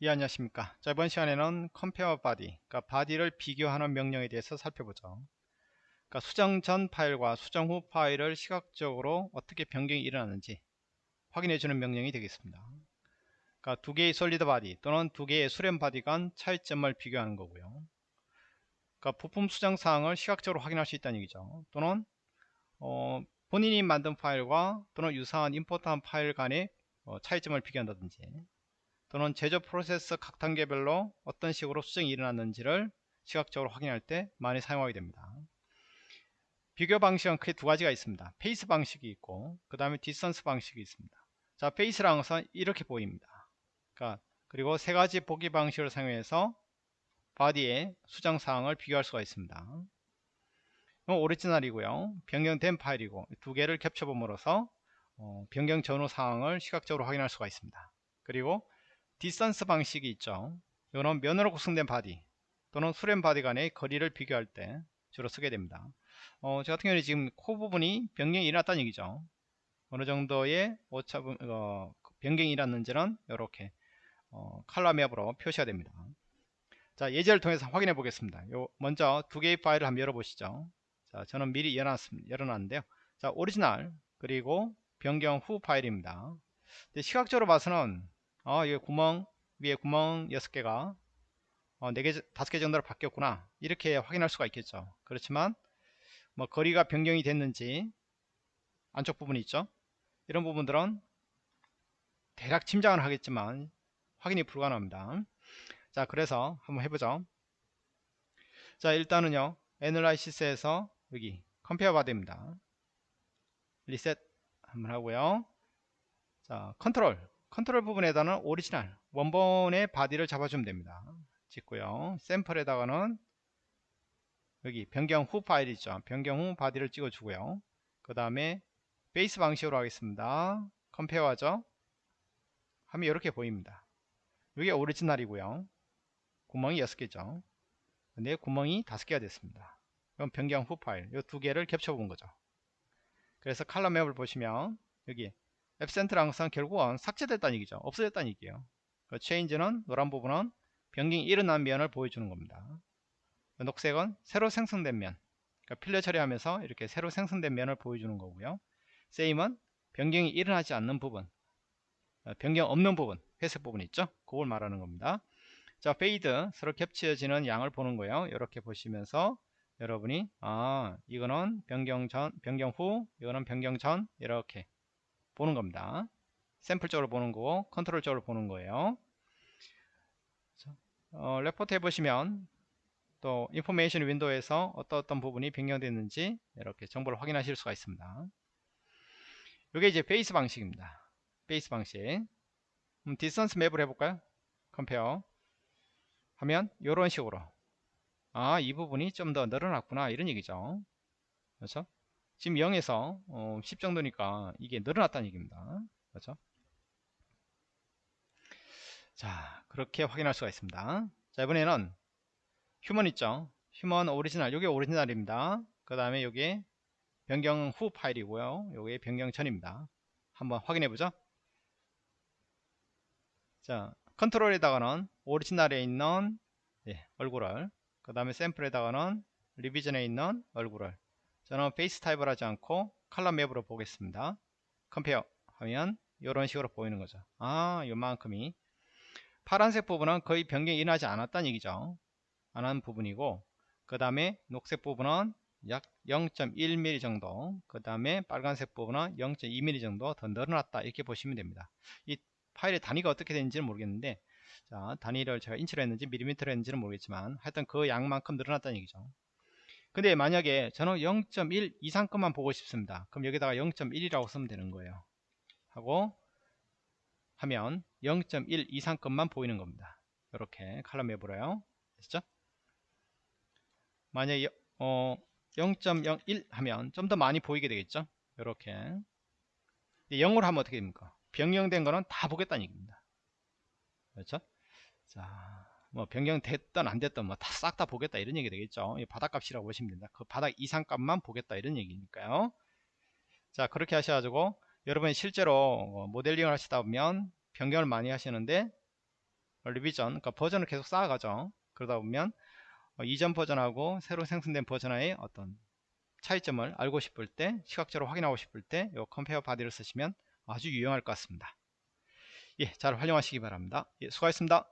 예 안녕하십니까. 자 이번 시간에는 compare body 그러니까 body를 비교하는 명령에 대해서 살펴보죠. 그러니까 수정 전 파일과 수정 후 파일을 시각적으로 어떻게 변경이 일어나는지 확인해 주는 명령이 되겠습니다. 그러니까 두 개의 solid body 또는 두 개의 수렴 body 간 차이점을 비교하는 거고요. 그러니까 부품 수정 사항을 시각적으로 확인할 수 있다는 얘기죠. 또는 어, 본인이 만든 파일과 또는 유사한 import한 파일 간의 어, 차이점을 비교한다든지 또는 제조 프로세스 각 단계별로 어떤 식으로 수정이 일어났는지를 시각적으로 확인할 때 많이 사용하게 됩니다. 비교 방식은 크게 두 가지가 있습니다. face 방식이 있고 그 다음에 distance 방식이 있습니다. 자 face라는 것은 이렇게 보입니다. 그러니까 그리고 세 가지 보기 방식을 사용해서 body의 수정 사항을 비교할 수가 있습니다. 오리지널이고요. 변경된 파일이고 두 개를 겹쳐봄으로써 어, 변경 전후 사항을 시각적으로 확인할 수가 있습니다. 그리고 distance 방식이 있죠. 이거는 면으로 구성된 body 또는 수렴 body 간의 거리를 비교할 때 주로 쓰게 됩니다. 어, 저 같은 경우는 지금 코 부분이 변경이 일어났다는 얘기죠. 어느 정도의 오차 어, 변경이 일어났는지는 이렇게 어, 칼라 맵으로 표시가 됩니다. 자 예제를 통해서 확인해 보겠습니다. 요 먼저 두 개의 파일을 한번 열어보시죠. 자 저는 미리 열어놨습니다. 열어놨는데요. 자 오리지널 그리고 변경 후 파일입니다. 시각적으로 봐서는 어, 이 구멍 위에 구멍 6개가 어, 4개, 5개 정도로 바뀌었구나. 이렇게 확인할 수가 있겠죠. 그렇지만 뭐 거리가 변경이 됐는지 안쪽 부분이 있죠. 이런 부분들은 대략 짐작은 하겠지만 확인이 불가능합니다. 자 그래서 한번 해보죠. 자 일단은요. analysis에서 여기 compare body입니다. 리셋 한번 하고요. 자 컨트롤 컨트롤 부분에다는 오리지널 원본의 body를 잡아주면 됩니다. 찍고요. 샘플에다가는 여기 변경 후 파일 있죠. 변경 후 body를 찍어 주고요. 그 다음에 face 방식으로 하겠습니다. compare 하죠? 하면 이렇게 보입니다. 이게 오리지널이고요. 구멍이 6개죠. 근데 구멍이 5개가 됐습니다. 그럼 변경 후 파일 이 두 개를 겹쳐 본 거죠. 그래서 칼럼 맵을 보시면 여기 앱센트랑 항상 결국은 삭제됐다는 얘기죠. 없어졌다는 얘기예요. 그 체인지는 노란 부분은 변경이 일어난 면을 보여주는 겁니다. 그 녹색은 새로 생성된 면. 그러니까 필러 처리하면서 이렇게 새로 생성된 면을 보여주는 거고요. 세임은 변경이 일어나지 않는 부분. 어, 변경 없는 부분. 회색 부분 있죠? 그걸 말하는 겁니다. 자, face 서로 겹쳐지는 양을 보는 거예요. 이렇게 보시면서 여러분이 아 이거는 변경 전, 변경 후, 이거는 변경 전 이렇게 보는 겁니다. 샘플 쪽으로 보는 거고 컨트롤 쪽으로 보는 거예요. 어, 레포트 해보시면 또 information window에서 어떤 어떤 부분이 변경됐는지 이렇게 정보를 확인하실 수가 있습니다. 이게 이제 face 방식입니다. face 방식. 음, distance map을 해볼까요? compare 하면 이런 식으로 아 이 부분이 좀 더 늘어났구나 이런 얘기죠. 그렇죠? 지금 0에서 어, 10 정도니까 이게 늘어났다는 얘기입니다. 그렇죠? 자, 그렇게 확인할 수가 있습니다. 자, 이번에는 human 있죠? human 오리지널, 이게 오리지널입니다. 그 다음에 이게 변경 후 파일이고요. 이게 변경 전입니다. 한번 확인해 보죠. 자, 컨트롤에다가는 오리지널에 있는 예, 얼굴을, 그 다음에 샘플에다가는 revision에 있는 얼굴을 저는 face type을 하지 않고 칼럼 맵으로 보겠습니다. compare 하면 이런 식으로 보이는 거죠. 아, 요만큼이 파란색 부분은 거의 변경이 일어나지 않았다는 얘기죠. 안 한 부분이고 그 다음에 녹색 부분은 약 0.1mm 정도 그 다음에 빨간색 부분은 0.2mm 정도 더 늘어났다 이렇게 보시면 됩니다. 이 파일의 단위가 어떻게 되는지는 모르겠는데 자 단위를 제가 인치로 했는지 밀리미터로 했는지는 모르겠지만 하여튼 그 양만큼 늘어났다는 얘기죠. 근데 만약에 저는 0.1 이상 것만 보고 싶습니다. 그럼 여기다가 0.1이라고 쓰면 되는 거예요. 하고 하면 0.1 이상 것만 보이는 겁니다. 이렇게 칼럼 해보래요. 됐죠? 만약에 어, 0.01 하면 좀 더 많이 보이게 되겠죠? 이렇게 0으로 하면 어떻게 됩니까? 변경된 거는 다 보겠다는 얘기입니다. 그렇죠? 자, 뭐 변경됐던 안 됐던 뭐 다 싹 다 보겠다 이런 얘기 되겠죠. 바닥값이라고 보시면 됩니다. 그 바닥 이상값만 보겠다 이런 얘기니까요. 자 그렇게 하셔가지고 여러분이 실제로 뭐 모델링을 하시다 보면 변경을 많이 하시는데 revision 그러니까 버전을 계속 쌓아가죠. 그러다 보면 어, 이전 버전하고 새로 생성된 버전의 어떤 차이점을 알고 싶을 때 시각적으로 확인하고 싶을 때 이 compare body를 쓰시면 아주 유용할 것 같습니다. 예, 잘 활용하시기 바랍니다. 예, 수고하셨습니다